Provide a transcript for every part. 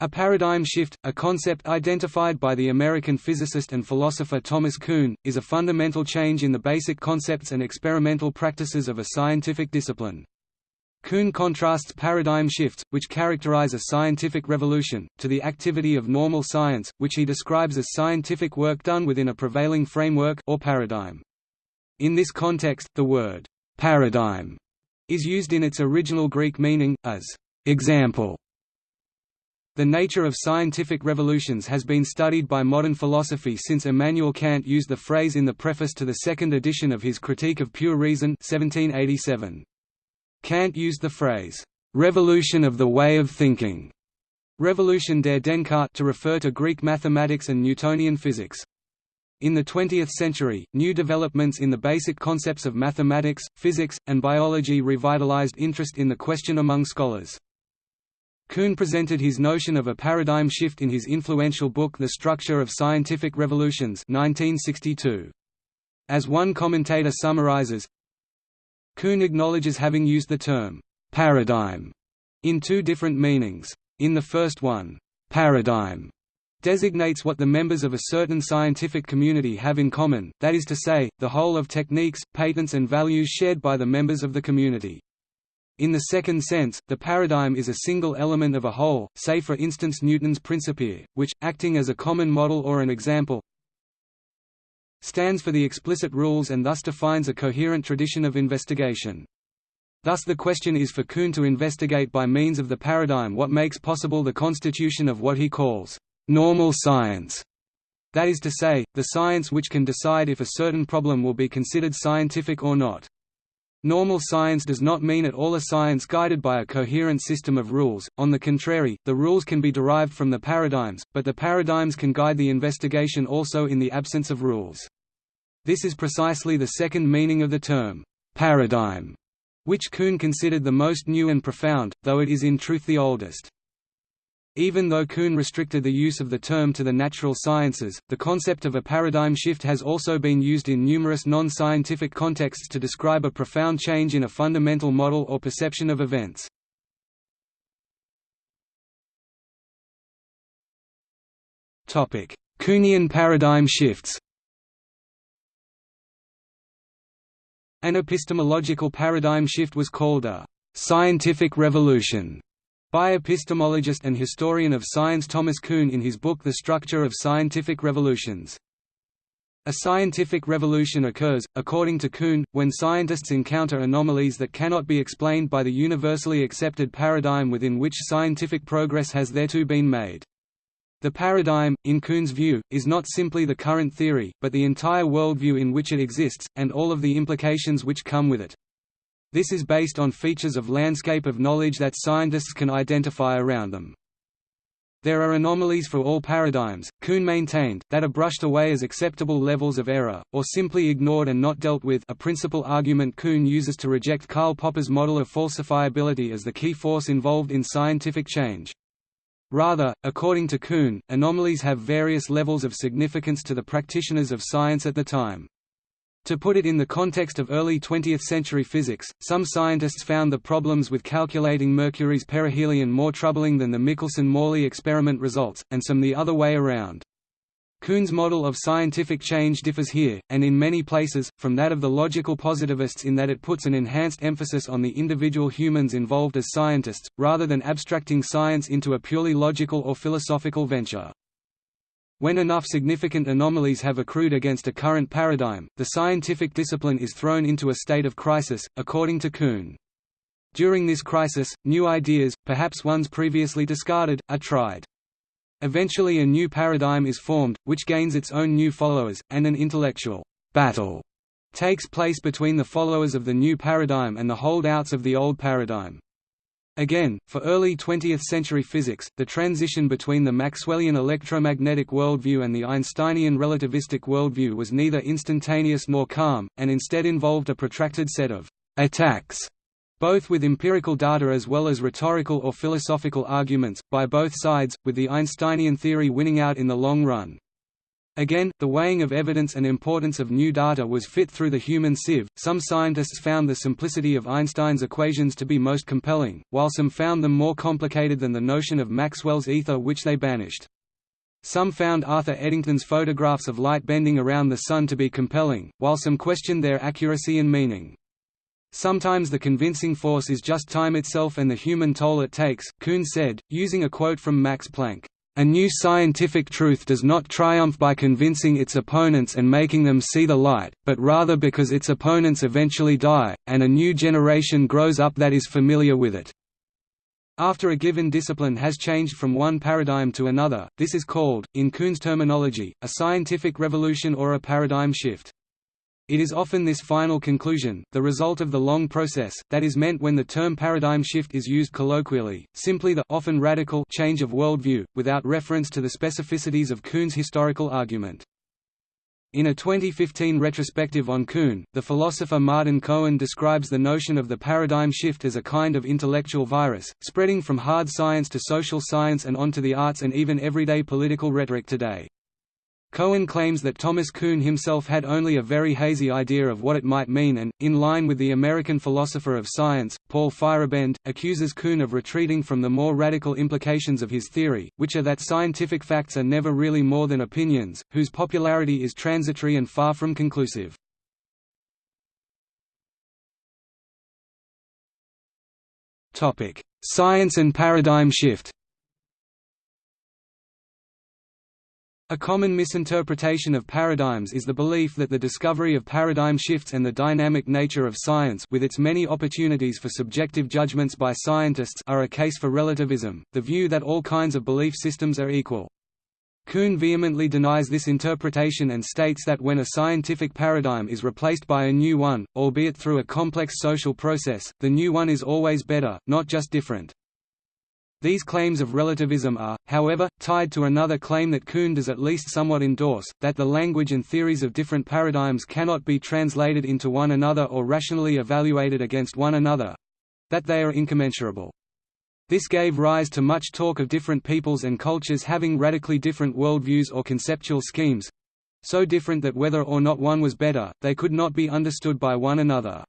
A paradigm shift, a concept identified by the American physicist and philosopher Thomas Kuhn, is a fundamental change in the basic concepts and experimental practices of a scientific discipline. Kuhn contrasts paradigm shifts, which characterize a scientific revolution, to the activity of normal science, which he describes as scientific work done within a prevailing framework or paradigm. In this context, the word «paradigm» is used in its original Greek meaning, as «example» The nature of scientific revolutions has been studied by modern philosophy since Immanuel Kant used the phrase in the preface to the second edition of his Critique of Pure Reason 1787. Kant used the phrase, "'revolution of the way of thinking' Revolution der Denkart to refer to Greek mathematics and Newtonian physics. In the 20th century, new developments in the basic concepts of mathematics, physics, and biology revitalized interest in the question among scholars. Kuhn presented his notion of a paradigm shift in his influential book The Structure of Scientific Revolutions 1962. As one commentator summarizes, Kuhn acknowledges having used the term «paradigm» in two different meanings. In the first one, «paradigm» designates what the members of a certain scientific community have in common, that is to say, the whole of techniques, patents and values shared by the members of the community. In the second sense, the paradigm is a single element of a whole, say for instance Newton's Principia, which, acting as a common model or an example, stands for the explicit rules and thus defines a coherent tradition of investigation. Thus the question is for Kuhn to investigate by means of the paradigm what makes possible the constitution of what he calls normal science. That is to say, the science which can decide if a certain problem will be considered scientific or not. Normal science does not mean at all a science guided by a coherent system of rules, on the contrary, the rules can be derived from the paradigms, but the paradigms can guide the investigation also in the absence of rules. This is precisely the second meaning of the term, paradigm, which Kuhn considered the most new and profound, though it is in truth the oldest. Even though Kuhn restricted the use of the term to the natural sciences, the concept of a paradigm shift has also been used in numerous non-scientific contexts to describe a profound change in a fundamental model or perception of events. Kuhnian paradigm shifts An epistemological paradigm shift was called a «scientific revolution» by epistemologist and historian of science Thomas Kuhn in his book The Structure of Scientific Revolutions. A scientific revolution occurs, according to Kuhn, when scientists encounter anomalies that cannot be explained by the universally accepted paradigm within which scientific progress has thereto been made. The paradigm, in Kuhn's view, is not simply the current theory, but the entire worldview in which it exists, and all of the implications which come with it. This is based on features of landscape of knowledge that scientists can identify around them. There are anomalies for all paradigms, Kuhn maintained, that are brushed away as acceptable levels of error, or simply ignored and not dealt with a principal argument Kuhn uses to reject Karl Popper's model of falsifiability as the key force involved in scientific change. Rather, according to Kuhn, anomalies have various levels of significance to the practitioners of science at the time. To put it in the context of early 20th-century physics, some scientists found the problems with calculating Mercury's perihelion more troubling than the Michelson–Morley experiment results, and some the other way around. Kuhn's model of scientific change differs here, and in many places, from that of the logical positivists in that it puts an enhanced emphasis on the individual humans involved as scientists, rather than abstracting science into a purely logical or philosophical venture. When enough significant anomalies have accrued against a current paradigm, the scientific discipline is thrown into a state of crisis, according to Kuhn. During this crisis, new ideas, perhaps ones previously discarded, are tried. Eventually a new paradigm is formed, which gains its own new followers, and an intellectual battle takes place between the followers of the new paradigm and the holdouts of the old paradigm. Again, for early 20th-century physics, the transition between the Maxwellian electromagnetic worldview and the Einsteinian relativistic worldview was neither instantaneous nor calm, and instead involved a protracted set of «attacks», both with empirical data as well as rhetorical or philosophical arguments, by both sides, with the Einsteinian theory winning out in the long run. Again, the weighing of evidence and importance of new data was fit through the human sieve. Some scientists found the simplicity of Einstein's equations to be most compelling, while some found them more complicated than the notion of Maxwell's ether which they banished. Some found Arthur Eddington's photographs of light bending around the Sun to be compelling, while some questioned their accuracy and meaning. Sometimes the convincing force is just time itself and the human toll it takes, Kuhn said, using a quote from Max Planck. A new scientific truth does not triumph by convincing its opponents and making them see the light, but rather because its opponents eventually die, and a new generation grows up that is familiar with it. After a given discipline has changed from one paradigm to another, this is called, in Kuhn's terminology, a scientific revolution or a paradigm shift. It is often this final conclusion, the result of the long process, that is meant when the term paradigm shift is used colloquially, simply the often radical change of worldview, without reference to the specificities of Kuhn's historical argument. In a 2015 retrospective on Kuhn, the philosopher Martin Cohen describes the notion of the paradigm shift as a kind of intellectual virus, spreading from hard science to social science and onto the arts and even everyday political rhetoric today. Cohen claims that Thomas Kuhn himself had only a very hazy idea of what it might mean and, in line with the American philosopher of science, Paul Feyerabend, accuses Kuhn of retreating from the more radical implications of his theory, which are that scientific facts are never really more than opinions, whose popularity is transitory and far from conclusive. Science and paradigm shift A common misinterpretation of paradigms is the belief that the discovery of paradigm shifts and the dynamic nature of science with its many opportunities for subjective judgments by scientists are a case for relativism, the view that all kinds of belief systems are equal. Kuhn vehemently denies this interpretation and states that when a scientific paradigm is replaced by a new one, albeit through a complex social process, the new one is always better, not just different. These claims of relativism are, however, tied to another claim that Kuhn does at least somewhat endorse, that the language and theories of different paradigms cannot be translated into one another or rationally evaluated against one another—that they are incommensurable. This gave rise to much talk of different peoples and cultures having radically different worldviews or conceptual schemes—so different that whether or not one was better, they could not be understood by one another.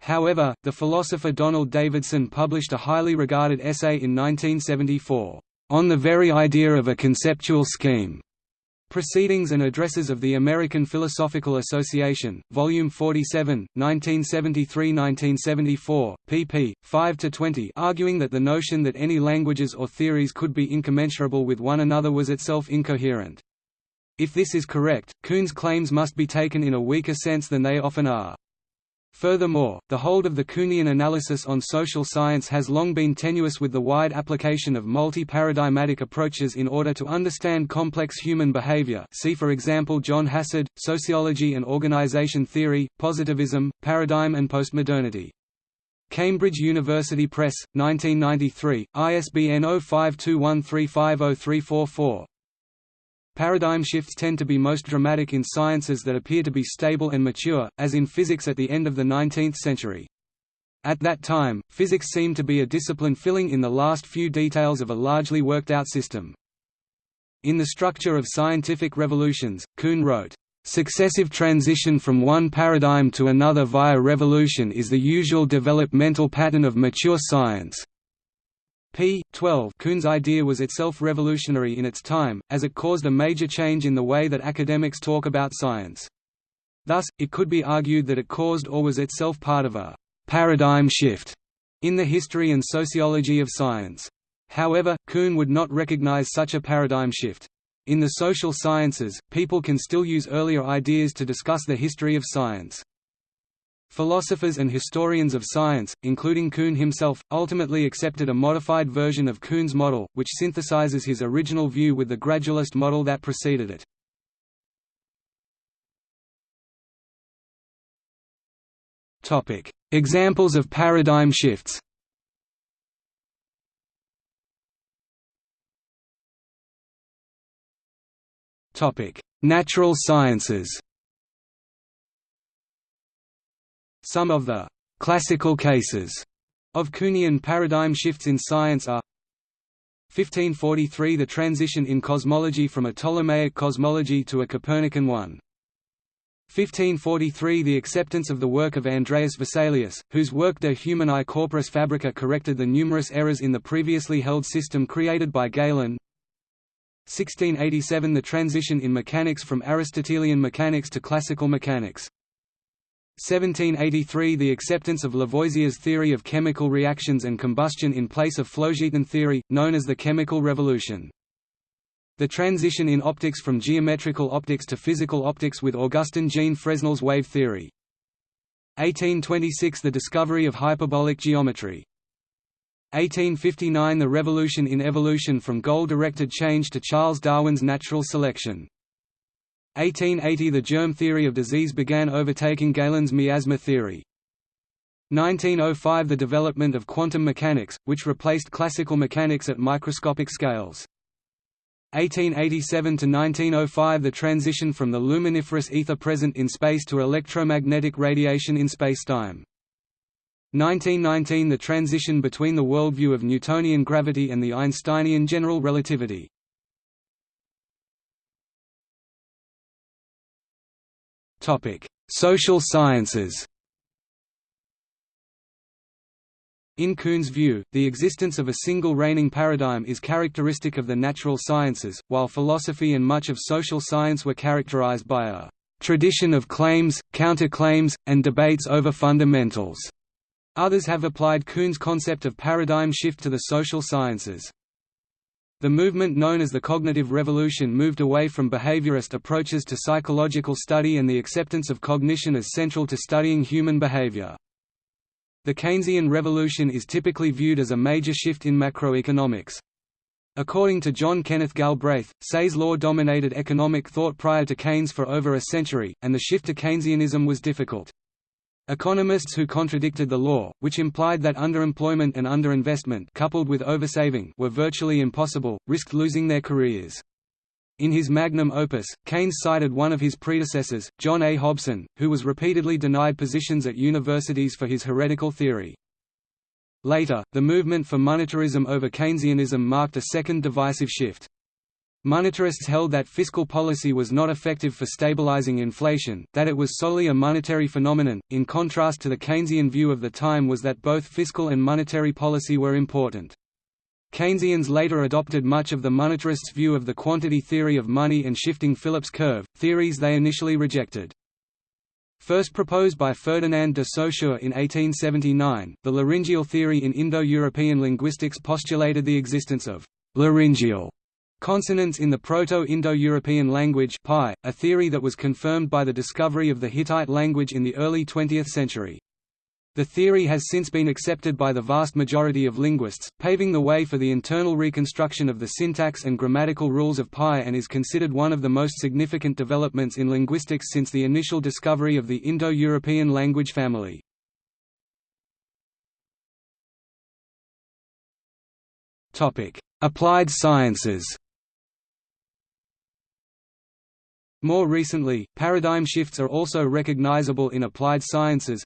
However, the philosopher Donald Davidson published a highly regarded essay in 1974, "...on the very idea of a conceptual scheme." Proceedings and Addresses of the American Philosophical Association, Volume 47, 1973–1974, pp. 5–20 arguing that the notion that any languages or theories could be incommensurable with one another was itself incoherent. If this is correct, Kuhn's claims must be taken in a weaker sense than they often are. Furthermore, the hold of the Kuhnian analysis on social science has long been tenuous with the wide application of multi-paradigmatic approaches in order to understand complex human behavior see for example John Hassard, Sociology and Organization Theory, Positivism, Paradigm and Postmodernity. Cambridge University Press, 1993, ISBN 0521350344. Paradigm shifts tend to be most dramatic in sciences that appear to be stable and mature, as in physics at the end of the 19th century. At that time, physics seemed to be a discipline filling in the last few details of a largely worked-out system. In The Structure of Scientific Revolutions, Kuhn wrote, Successive transition from one paradigm to another via revolution is the usual developmental pattern of mature science p. 12 Kuhn's idea was itself revolutionary in its time, as it caused a major change in the way that academics talk about science. Thus, it could be argued that it caused or was itself part of a «paradigm shift» in the history and sociology of science. However, Kuhn would not recognize such a paradigm shift. In the social sciences, people can still use earlier ideas to discuss the history of science. Philosophers and historians of science, including Kuhn himself, ultimately accepted a modified version of Kuhn's model, which synthesizes his original view with the gradualist model that preceded it. Examples of paradigm shifts Natural sciences Some of the «classical cases» of Kuhnian paradigm shifts in science are 1543 – The transition in cosmology from a Ptolemaic cosmology to a Copernican one. 1543 – The acceptance of the work of Andreas Vesalius, whose work De Humani Corporis Fabrica corrected the numerous errors in the previously held system created by Galen. 1687 – The transition in mechanics from Aristotelian mechanics to classical mechanics. 1783 – The acceptance of Lavoisier's theory of chemical reactions and combustion in place of phlogiston theory, known as the chemical revolution. The transition in optics from geometrical optics to physical optics with Augustin Jean Fresnel's wave theory. 1826 – The discovery of hyperbolic geometry. 1859 – The revolution in evolution from goal-directed change to Charles Darwin's natural selection. 1880 – The germ theory of disease began overtaking Galen's miasma theory. 1905 – The development of quantum mechanics, which replaced classical mechanics at microscopic scales. 1887 to 1905 the transition from the luminiferous ether present in space to electromagnetic radiation in spacetime. 1919 the transition between the worldview of Newtonian gravity and the Einsteinian general relativity. Social sciences. In Kuhn's view, the existence of a single reigning paradigm is characteristic of the natural sciences, while philosophy and much of social science were characterized by a tradition of claims, counterclaims, and debates over fundamentals. Others have applied Kuhn's concept of paradigm shift to the social sciences. The movement known as the cognitive revolution moved away from behaviorist approaches to psychological study and the acceptance of cognition as central to studying human behavior. The Keynesian revolution is typically viewed as a major shift in macroeconomics. According to John Kenneth Galbraith, Say's law dominated economic thought prior to Keynes for over a century, and the shift to Keynesianism was difficult. Economists who contradicted the law, which implied that underemployment and underinvestment coupled with oversaving were virtually impossible, risked losing their careers. In his magnum opus, Keynes cited one of his predecessors, John A. Hobson, who was repeatedly denied positions at universities for his heretical theory. Later, the movement for monetarism over Keynesianism marked a second divisive shift. Monetarists held that fiscal policy was not effective for stabilizing inflation, that it was solely a monetary phenomenon, in contrast to the Keynesian view of the time was that both fiscal and monetary policy were important. Keynesians later adopted much of the monetarists' view of the quantity theory of money and shifting Phillips curve, theories they initially rejected. First proposed by Ferdinand de Saussure in 1879, the laryngeal theory in Indo-European linguistics postulated the existence of laryngeal Consonants in the Proto-Indo-European language PIE, a theory that was confirmed by the discovery of the Hittite language in the early 20th century. The theory has since been accepted by the vast majority of linguists, paving the way for the internal reconstruction of the syntax and grammatical rules of PIE and is considered one of the most significant developments in linguistics since the initial discovery of the Indo-European language family. Applied sciences More recently, paradigm shifts are also recognizable in applied sciences.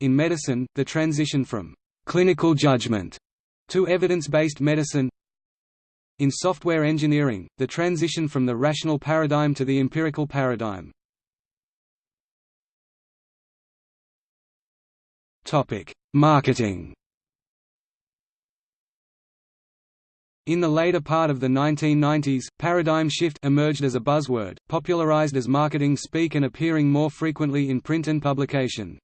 In medicine, the transition from clinical judgment to evidence-based medicine in software engineering, the transition from the rational paradigm to the empirical paradigm. Marketing In the later part of the 1990s, paradigm shift emerged as a buzzword, popularized as marketing speak and appearing more frequently in print and publication.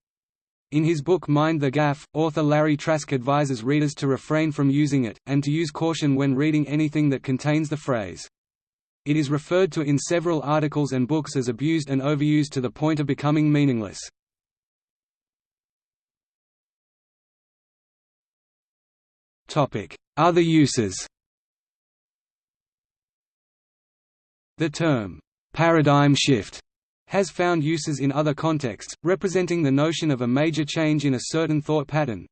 In his book Mind the Gaffe, author Larry Trask advises readers to refrain from using it, and to use caution when reading anything that contains the phrase. It is referred to in several articles and books as abused and overused to the point of becoming meaningless. Other uses The term, "'paradigm shift' has found uses in other contexts, representing the notion of a major change in a certain thought pattern,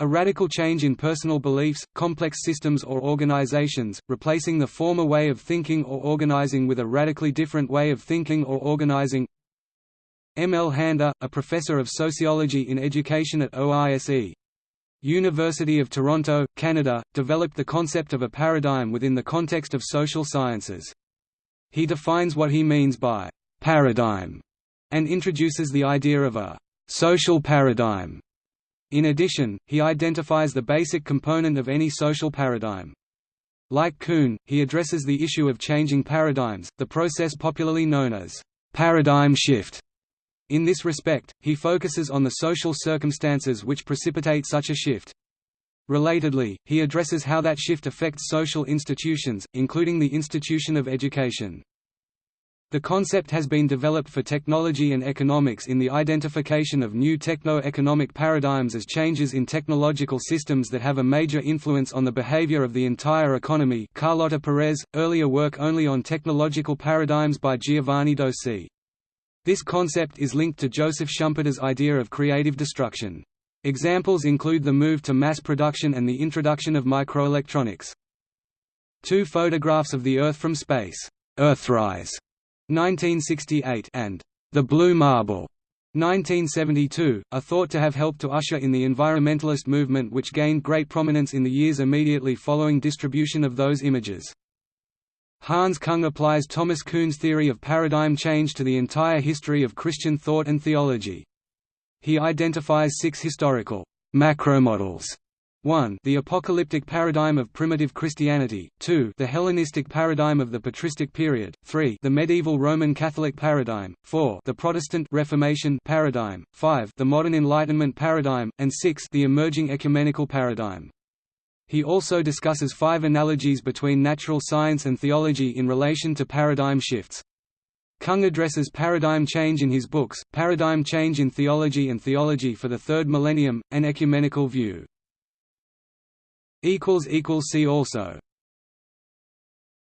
a radical change in personal beliefs, complex systems or organizations, replacing the former way of thinking or organizing with a radically different way of thinking or organizing. M. L. Handa, a professor of sociology in education at OISE, University of Toronto, Canada, developed the concept of a paradigm within the context of social sciences. He defines what he means by «paradigm» and introduces the idea of a «social paradigm». In addition, he identifies the basic component of any social paradigm. Like Kuhn, he addresses the issue of changing paradigms, the process popularly known as «paradigm shift», in this respect, he focuses on the social circumstances which precipitate such a shift. Relatedly, he addresses how that shift affects social institutions, including the institution of education. The concept has been developed for technology and economics in the identification of new techno-economic paradigms as changes in technological systems that have a major influence on the behavior of the entire economy Carlota Perez, earlier work only on technological paradigms by Giovanni Dosi. This concept is linked to Joseph Schumpeter's idea of creative destruction. Examples include the move to mass production and the introduction of microelectronics. Two photographs of the Earth from space, Earthrise, 1968, and The Blue Marble, 1972, are thought to have helped to usher in the environmentalist movement which gained great prominence in the years immediately following distribution of those images. Hans Kung applies Thomas Kuhn's theory of paradigm change to the entire history of Christian thought and theology. He identifies six historical macromodels 1 the apocalyptic paradigm of primitive Christianity, 2 the Hellenistic paradigm of the patristic period, 3 the medieval Roman Catholic paradigm, 4 the Protestant Reformation paradigm, 5 the modern Enlightenment paradigm, and 6 the emerging ecumenical paradigm. He also discusses five analogies between natural science and theology in relation to paradigm shifts. Kung addresses paradigm change in his books, Paradigm Change in Theology and Theology for the Third Millennium, an Ecumenical View. See also